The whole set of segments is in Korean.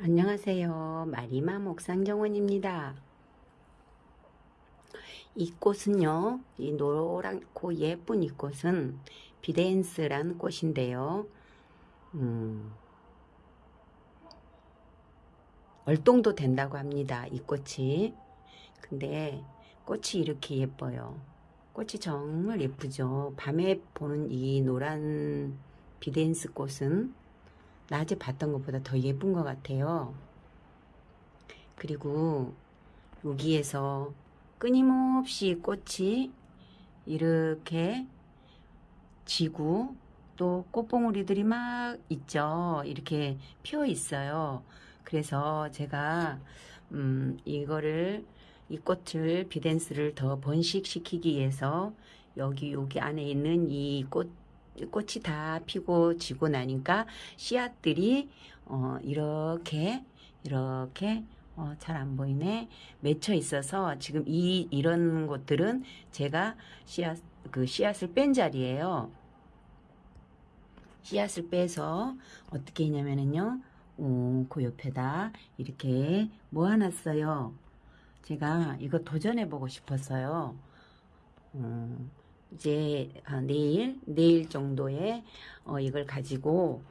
안녕하세요. 마리마 목상정원입니다. 이 꽃은요, 이 노랗고 예쁜 이 꽃은 비덴스란 꽃인데요. 음, 얼동도 된다고 합니다. 이 꽃이. 근데 꽃이 이렇게 예뻐요. 꽃이 정말 예쁘죠. 밤에 보는 이 노란 비덴스 꽃은 낮에 봤던 것보다 더 예쁜 것 같아요. 그리고 여기에서 끊임없이 꽃이 이렇게 지고 또 꽃봉오리들이 막 있죠. 이렇게 피어 있어요. 그래서 제가 음 이거를 이 꽃을 비덴스를 더 번식시키기 위해서 여기 여기 안에 있는 이 꽃 꽃이 다 피고 지고 나니까 씨앗들이 어, 이렇게 이렇게 어, 잘 안 보이네 맺혀 있어서 지금 이 이런 것들은 제가 씨앗 그 씨앗을 뺀 자리예요. 씨앗을 빼서 어떻게 했냐면은요. 어, 그 옆에다 이렇게 모아놨어요. 제가 이거 도전해 보고 싶었어요. 음, 이제 아, 내일 내일 정도에 어, 이걸 가지고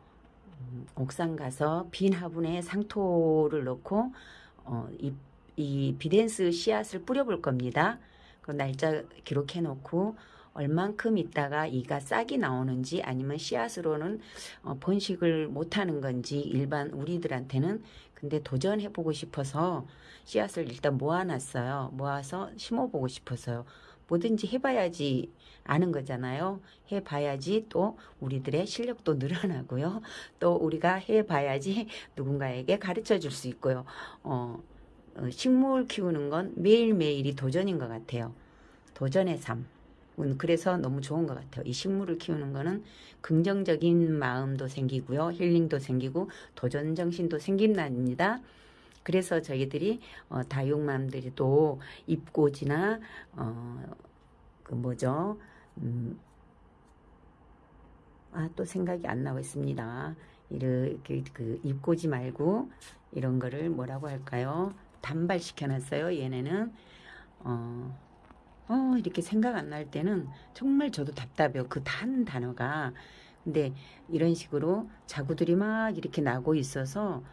음, 옥상 가서 빈 화분에 상토를 넣고 어, 이, 이 비덴스 씨앗을 뿌려볼 겁니다. 그 날짜 기록해 놓고 얼만큼 있다가 이가 싹이 나오는지 아니면 씨앗으로는 어, 번식을 못하는 건지 일반 우리들한테는 근데 도전해보고 싶어서 씨앗을 일단 모아놨어요. 모아서 심어보고 싶어서요. 뭐든지 해봐야지 아는 거잖아요. 해봐야지 또 우리들의 실력도 늘어나고요. 또 우리가 해봐야지 누군가에게 가르쳐 줄 수 있고요. 어, 어, 식물 키우는 건 매일매일이 도전인 것 같아요. 도전의 삶. 음, 그래서 너무 좋은 것 같아요. 이 식물을 키우는 거는 긍정적인 마음도 생기고요. 힐링도 생기고 도전 정신도 생긴답니다. 그래서 저희들이 어, 다육맘들이 또 입꽃이나 어, 그 뭐죠? 음, 아, 또 생각이 안 나고 있습니다. 이렇게 그 입고지 말고 이런 거를 뭐라고 할까요? 단발시켜 놨어요. 얘네는 어, 어 이렇게 생각 안 날 때는 정말 저도 답답해요. 그 단 단어가 근데 이런 식으로 자구들이 막 이렇게 나고 있어서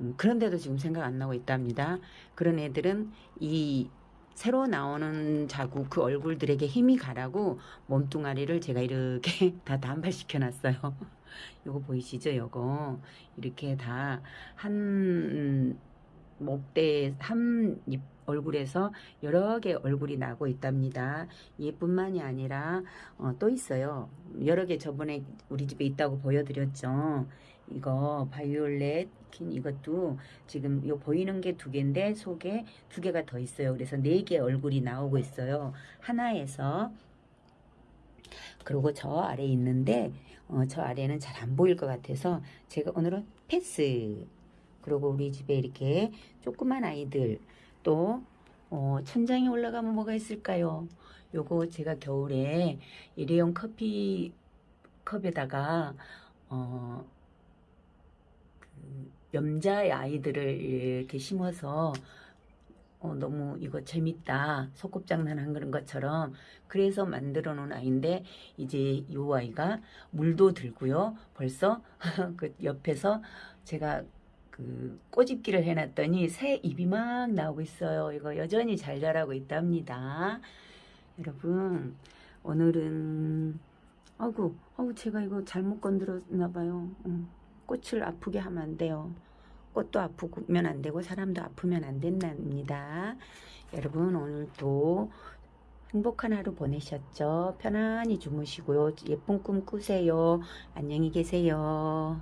음, 그런데도 지금 생각 안 나고 있답니다. 그런 애들은 이 새로 나오는 자국 그 얼굴들에게 힘이 가라고 몸뚱아리를 제가 이렇게 다 단발시켜 놨어요. 요거 보이시죠? 요거 이렇게 다 한 목대 한 얼굴에서 여러 개 얼굴이 나고 있답니다. 얘뿐만이 아니라 어, 또 있어요. 여러 개 저번에 우리 집에 있다고 보여드렸죠. 이거 바이올렛 킨 이것도 지금 요 보이는 게 두 개인데 속에 두 개가 더 있어요. 그래서 네 개 얼굴이 나오고 있어요. 하나에서 그리고 저 아래 있는데 어, 저 아래는 잘 안 보일 것 같아서 제가 오늘은 패스 그리고 우리 집에 이렇게 조그만 아이들 또 어, 천장에 올라가면 뭐가 있을까요? 요거 제가 겨울에 일회용 커피 컵에다가 어, 그 염자의 아이들을 이렇게 심어서 어, 너무 이거 재밌다 소꿉장난 한 그런 것처럼 그래서 만들어 놓은 아이인데 이제 이 아이가 물도 들고요 벌써 그 옆에서 제가 그 꼬집기를 해놨더니 새 입이 막 나오고 있어요. 이거 여전히 잘 자라고 있답니다. 여러분 오늘은 아구 아구 제가 이거 잘못 건드렸나 봐요. 응. 꽃을 아프게 하면 안 돼요. 꽃도 아프면 안 되고 사람도 아프면 안 된답니다. 여러분 오늘도 행복한 하루 보내셨죠? 편안히 주무시고요. 예쁜 꿈 꾸세요. 안녕히 계세요.